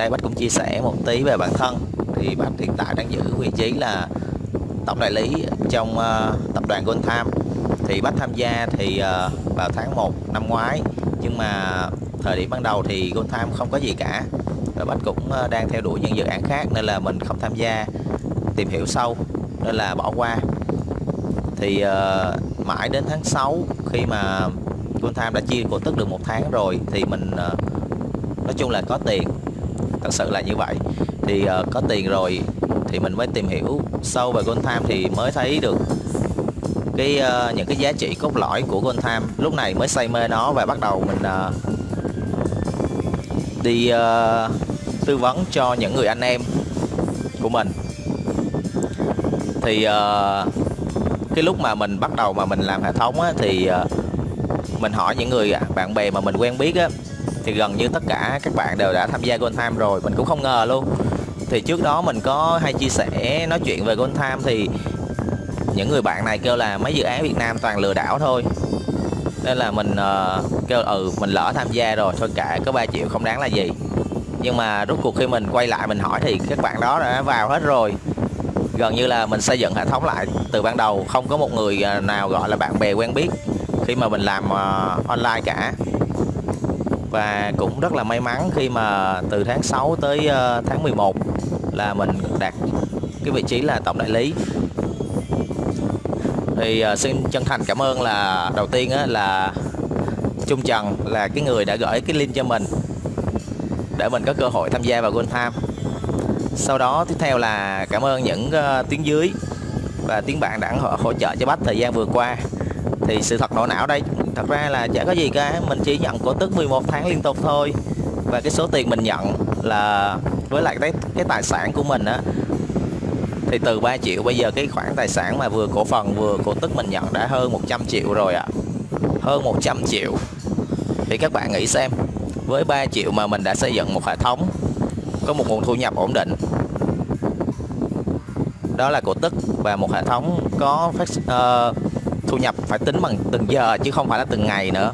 đây Bách cũng chia sẻ một tí về bản thân. Thì Bách hiện tại đang giữ vị trí là tổng đại lý trong uh, tập đoàn Gold Time thì Bách tham gia thì uh, vào tháng 1 năm ngoái. Nhưng mà thời điểm ban đầu thì Gold Time không có gì cả. Và Bách cũng uh, đang theo đuổi những dự án khác nên là mình không tham gia tìm hiểu sâu nên là bỏ qua. Thì uh, mãi đến tháng 6 khi mà Gold Time đã chia cổ tức được một tháng rồi thì mình uh, nói chung là có tiền thật sự là như vậy. Thì uh, có tiền rồi thì mình mới tìm hiểu sâu về Gold Time thì mới thấy được cái uh, những cái giá trị cốt lõi của Gold Time. Lúc này mới say mê nó và bắt đầu mình uh, đi uh, tư vấn cho những người anh em của mình. Thì uh, cái lúc mà mình bắt đầu mà mình làm hệ thống á, thì uh, mình hỏi những người à, bạn bè mà mình quen biết á, thì gần như tất cả các bạn đều đã tham gia Gold Time rồi mình cũng không ngờ luôn. Thì trước đó mình có hay chia sẻ nói chuyện về Gold Time thì những người bạn này kêu là mấy dự án Việt Nam toàn lừa đảo thôi. Nên là mình uh, kêu ừ mình lỡ tham gia rồi thôi cả có 3 triệu không đáng là gì. Nhưng mà rốt cuộc khi mình quay lại mình hỏi thì các bạn đó đã vào hết rồi. Gần như là mình xây dựng hệ thống lại từ ban đầu không có một người ờ, nào gọi là bạn bè quen biết khi mà mình làm uh, online cả và cũng rất là may mắn khi mà từ tháng 6 tới ờ, tháng 11 là mình đạt cái vị trí là tổng đại lý. Thì ờ, xin chân thành cảm ơn là đầu tiên là Trung Trần là cái người đã gửi cái link cho mình để mình có cơ hội tham gia vào Gold Time sau đó tiếp theo là cảm ơn những uh, tiếng dưới và tiếng bạn đã hỗ, hỗ trợ cho Bách thời gian vừa qua thì sự thật nổ não đây. Thật ra là chả có gì cả mình chỉ nhận cổ tức 11 tháng liên tục thôi. Và cái số tiền mình nhận là với lại cái cái tài sản của mình á thì từ 3 triệu bây giờ cái khoản tài sản mà vừa cổ phần vừa cổ tức mình nhận đã hơn 100 triệu rồi ạ. À. hơn 100 triệu. Thì các bạn nghĩ xem với 3 triệu mà mình đã xây dựng một hệ thống có một nguồn thu nhập ổn định đó là cổ tức và một hệ thống có phát uh, thu nhập phải tính bằng từng giờ chứ không phải là từng ngày nữa.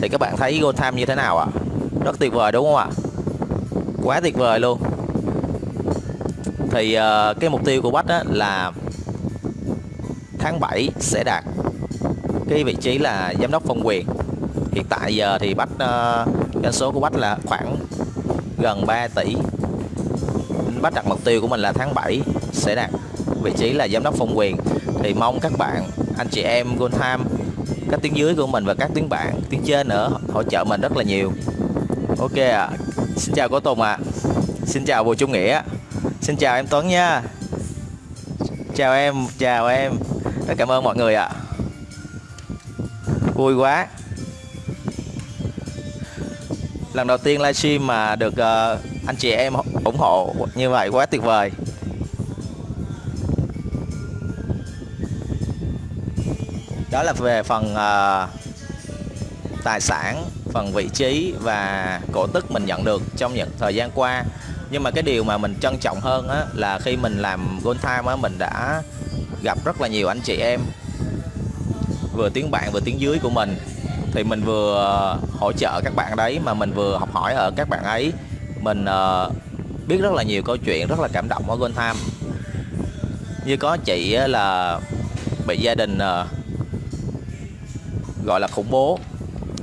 Thì các bạn thấy Gold Time như thế nào ạ? À? rất tuyệt vời đúng không ạ? À? quá tuyệt vời luôn. Thì uh, cái mục tiêu của Bách á, là tháng 7 sẽ đạt cái vị trí là giám đốc phân quyền. Hiện tại giờ thì Bách uh, doanh số của Bách là khoảng gần 3 tỷ. Bách đặt mục tiêu của mình là tháng 7 sẽ đạt vị trí là giám đốc phân quyền. Thì mong các bạn anh chị em Gold Time các tiếng dưới của mình và các tiếng bạn tiếng trên nữa hỗ trợ mình rất là nhiều ok ạ à. xin chào cô Tùng ạ à. xin chào Bùi Trung Nghĩa xin chào em Tuấn nha chào em chào em rất cảm ơn mọi người ạ à. vui quá lần đầu tiên livestream mà được uh, anh chị em ủng hộ như vậy quá tuyệt vời đó là về phần uh, tài sản phần vị trí và cổ tức mình nhận được trong những thời gian qua. Nhưng mà cái điều mà mình trân trọng hơn á, là khi mình làm Gold Time á, mình đã gặp rất là nhiều anh chị em vừa tiếng bạn vừa tiếng dưới của mình. Thì mình vừa hỗ trợ các bạn đấy mà mình vừa học hỏi ở các bạn ấy. Mình uh, biết rất là nhiều câu chuyện rất là cảm động ở Gold Time. Như có chị là bị gia đình uh, gọi là khủng bố.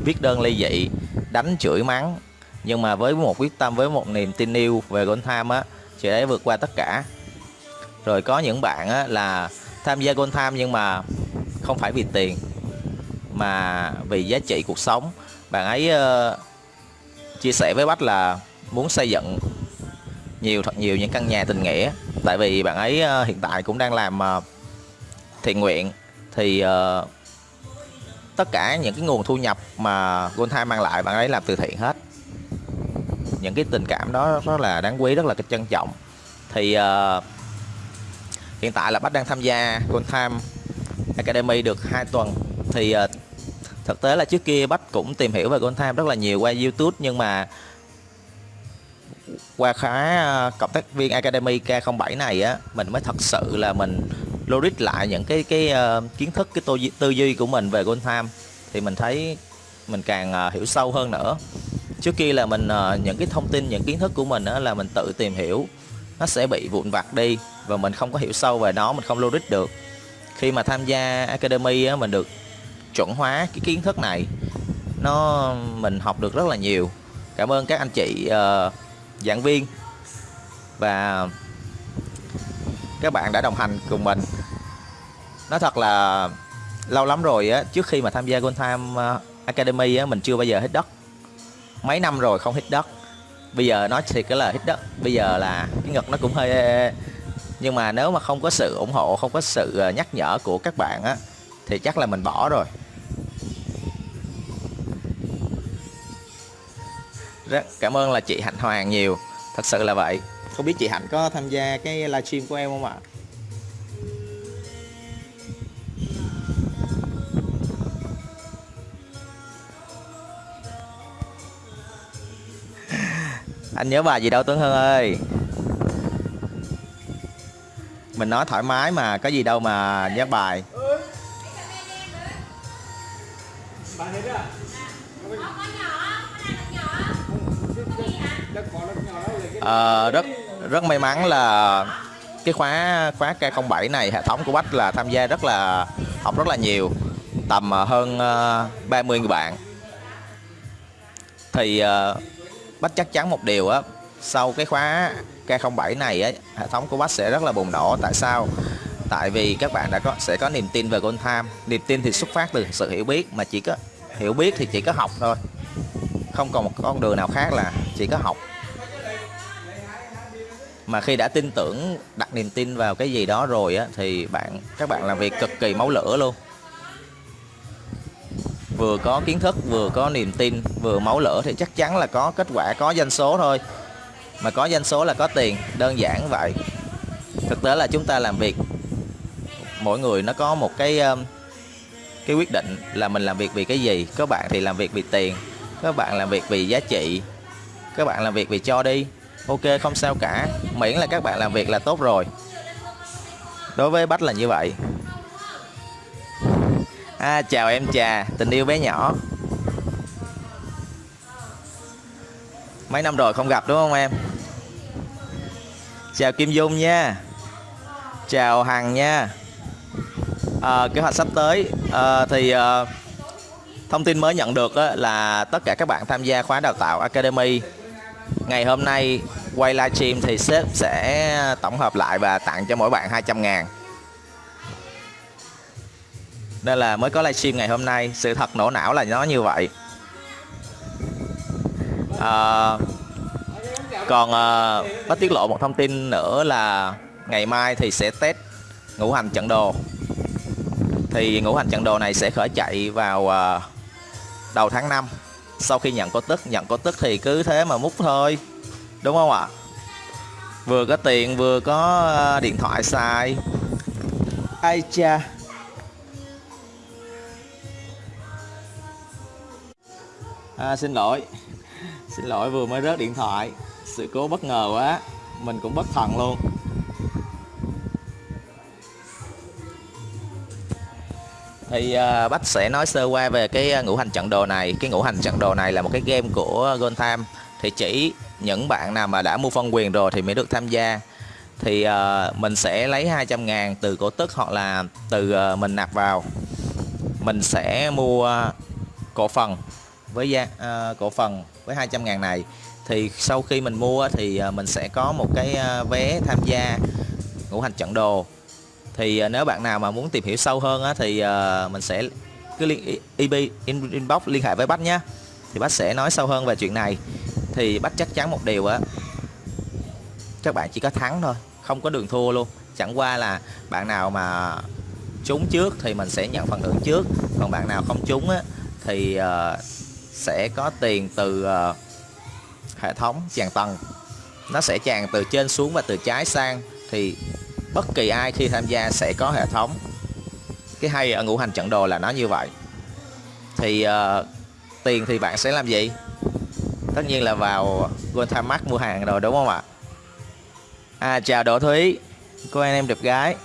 Viết đơn ly dị đánh chửi mắng. Nhưng mà với một quyết tâm với một niềm tin yêu về Gold Time á chị ấy vượt qua tất cả. Rồi có những bạn á, là tham gia Gold Time nhưng mà không phải vì tiền mà vì giá trị cuộc sống. Bạn ấy uh, chia sẻ với Bách là muốn xây dựng nhiều thật nhiều những căn nhà tình nghĩa. Tại vì bạn ấy uh, hiện tại cũng đang làm uh, thiện nguyện thì uh, tất cả những cái nguồn thu nhập mà Goldtime mang lại bạn ấy làm từ thiện hết. Những cái tình cảm đó rất là đáng quý rất là trân trọng. Thì uh, hiện tại là Bách đang tham gia Goldtime Academy được 2 tuần. Thì uh, thực tế là trước kia Bách cũng tìm hiểu về Goldtime rất là nhiều qua YouTube nhưng mà qua khóa ờ, cộng tác viên Academy K07 này á mình mới thật sự là mình logic lại những cái cái uh, kiến thức cái tư, tư duy của mình về Gold Time thì mình thấy mình càng uh, hiểu sâu hơn nữa. Trước kia là mình uh, những cái thông tin những kiến thức của mình uh, là mình tự tìm hiểu nó sẽ bị vụn vặt đi và mình không có hiểu sâu về nó mình không logic được. Khi mà tham gia academy á, mình được chuẩn hóa cái kiến thức này nó mình học được rất là nhiều. Cảm ơn các anh chị uh, giảng viên và các bạn đã đồng hành cùng mình. Nói thật là lâu lắm rồi á, trước khi mà tham gia Gold Time ờ, Academy á, mình chưa bao giờ hít đất. Mấy năm rồi không hít đất. Bây giờ nói thiệt cái là hít đất, bây giờ là cái ngực nó cũng hơi nhưng mà nếu mà không có sự ủng hộ, không có sự ờ, nhắc nhở của các bạn á, thì chắc là mình bỏ rồi. Rất cảm ơn là chị Hạnh Hoàng nhiều. Thật sự là vậy không biết chị Hạnh có tham gia cái livestream của em không ạ? Anh nhớ bài gì đâu Tuấn Hưng ơi. Mình nói thoải mái mà có gì đâu mà nhớ bài. À, rất rất may mắn là cái khóa khóa K07 này, hệ thống của Bách là tham gia rất là, học rất là nhiều, tầm ờ, hơn ờ, 30 người bạn. Thì ờ, Bách chắc chắn một điều á, sau cái khóa K07 này á, hệ thống của Bách sẽ rất là bùng nổ. Tại sao? Tại vì các bạn đã có, sẽ có niềm tin về Gold Time. Niềm tin thì xuất phát từ sự hiểu biết, mà chỉ có, hiểu biết thì chỉ có học thôi. Không còn một con đường nào khác là chỉ có học mà khi đã tin tưởng, đặt niềm tin vào cái gì đó rồi á, thì bạn, các bạn làm việc cực kỳ máu lửa luôn. Vừa có kiến thức, vừa có niềm tin, vừa máu lửa thì chắc chắn là có kết quả, có doanh số thôi. Mà có doanh số là có tiền, đơn giản vậy. Thực tế là chúng ta làm việc, mỗi người nó có một cái um, cái quyết định là mình làm việc vì cái gì. Có bạn thì làm việc vì tiền các bạn làm việc vì giá trị các bạn làm việc vì cho đi ok không sao cả. Miễn là các bạn làm việc là tốt rồi. Đối với bách là như vậy. À, chào em trà. Tình yêu bé nhỏ. Mấy năm rồi không gặp đúng không em? Chào kim dung nha. Chào hằng nha. À, kế hoạch sắp tới à, thì à, thông tin mới nhận được á, là tất cả các bạn tham gia khóa đào tạo academy ngày hôm nay quay livestream thì sếp sẽ tổng hợp lại và tặng cho mỗi bạn 200 ngàn. Nên là mới có livestream ngày hôm nay. Sự thật nổ não là nó như vậy. À, còn à, bắt tiết lộ một thông tin nữa là ngày mai thì sẽ test ngũ hành trận đồ. Thì ngũ hành trận đồ này sẽ khởi chạy vào à, đầu tháng 5 sau khi nhận cổ tức nhận cổ tức thì cứ thế mà múc thôi. Đúng không ạ? Vừa có tiền vừa có à, điện thoại xài. Ai cha? À, xin lỗi. Xin lỗi vừa mới rớt điện thoại. Sự cố bất ngờ quá. Mình cũng bất thần luôn thì uh, Bách sẽ nói sơ qua về cái à, ngũ hành trận đồ này. Cái ngũ hành trận đồ này là một cái game của Gold Time thì chỉ những bạn nào mà đã mua phân quyền rồi thì mới được tham gia. Thì uh, mình sẽ lấy 200 ngàn từ cổ tức hoặc là từ uh, mình nạp vào. Mình sẽ mua cổ phần với giá uh, cổ phần với 200 ngàn này. Thì sau khi mình mua thì uh, mình sẽ có một cái uh, vé tham gia ngũ hành trận đồ thì à, nếu bạn nào mà muốn tìm hiểu sâu hơn á, thì à, mình sẽ cứ liên ib inbox liên hệ với bác nhé thì bác sẽ nói sâu hơn về chuyện này. Thì bác chắc chắn một điều á các bạn chỉ có thắng thôi không có đường thua luôn. Chẳng qua là bạn nào mà trúng trước thì mình sẽ nhận phần thưởng trước. Còn bạn nào không trúng á thì uh, sẽ có tiền từ uh, hệ thống tràn tầng. Nó sẽ tràn từ trên xuống và từ trái sang. Thì bất kỳ ai khi tham gia sẽ có hệ thống. Cái hay ở ngũ hành trận đồ là nó như vậy. Thì uh, tiền thì bạn sẽ làm gì? Tất nhiên là vào Gold Time mua hàng rồi đúng không ạ? À chào Đỗ Thúy. Cô anh em đẹp gái.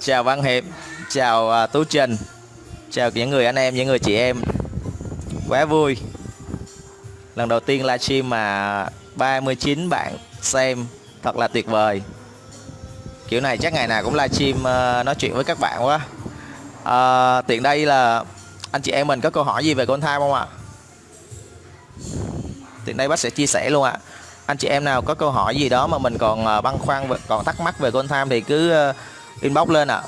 Chào Văn Hiệp. Chào uh, Tú Trình. Chào những người anh em những người chị em. Quá vui. Lần đầu tiên livestream mà 39 bạn xem thật là tuyệt vời kiểu này chắc ngày nào cũng livestream ờ, nói chuyện với các bạn quá. À, tiện đây là anh chị em mình có câu hỏi gì về con thai không ạ? Tiện đây bác sẽ chia sẻ luôn ạ. Anh chị em nào có câu hỏi gì đó mà mình còn ờ, băn khoăn còn thắc mắc về con tham thì cứ inbox lên ạ.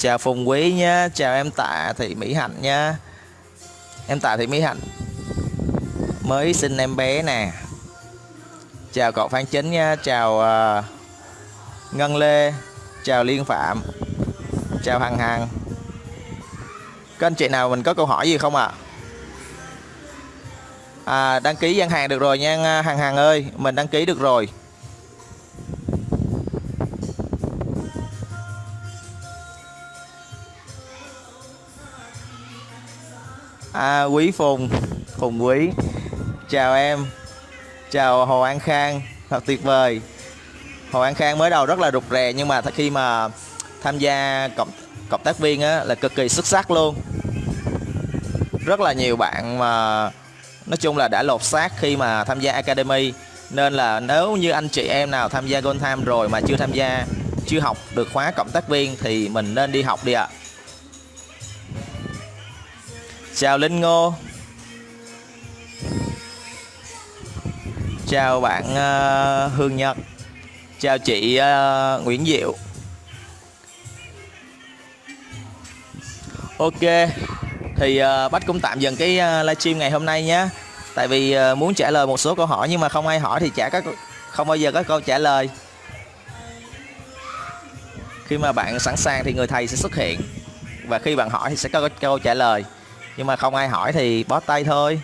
Chào Phùng Quý nhá chào em Tạ Thị Mỹ Hạnh nha em Tạ Thị Mỹ Hạnh mới sinh em bé nè. Chào cậu Phan Chính nha chào uh, Ngân Lê chào Liên Phạm chào Hằng Hằng. Các anh chị nào mình có câu hỏi gì không ạ? À? à đăng ký gian hàng được rồi nha Hằng Hằng ơi mình đăng ký được rồi. À, quý phùng phùng quý. Chào em. Chào hồ an khang. Thật tuyệt vời. Hồ an khang mới đầu rất là rụt rè nhưng mà khi mà tham gia cộng cộng tác viên á, là cực kỳ xuất sắc luôn. Rất là nhiều bạn mà nói chung là đã lột xác khi mà tham gia academy. Nên là nếu như anh chị em nào tham gia Gold Time rồi mà chưa tham gia chưa học được khóa cộng tác viên thì mình nên đi học đi ạ. à chào linh ngô. Chào bạn uh, hương nhật. Chào chị uh, nguyễn diệu. Ok thì uh, bách cũng tạm dừng cái uh, livestream ngày hôm nay nhé tại vì uh, muốn trả lời một số câu hỏi nhưng mà không ai hỏi thì chả có không bao giờ có câu trả lời. Khi mà bạn sẵn sàng thì người thầy sẽ xuất hiện. Và khi bạn hỏi thì sẽ có câu trả lời nhưng mà không ai hỏi thì bó tay thôi.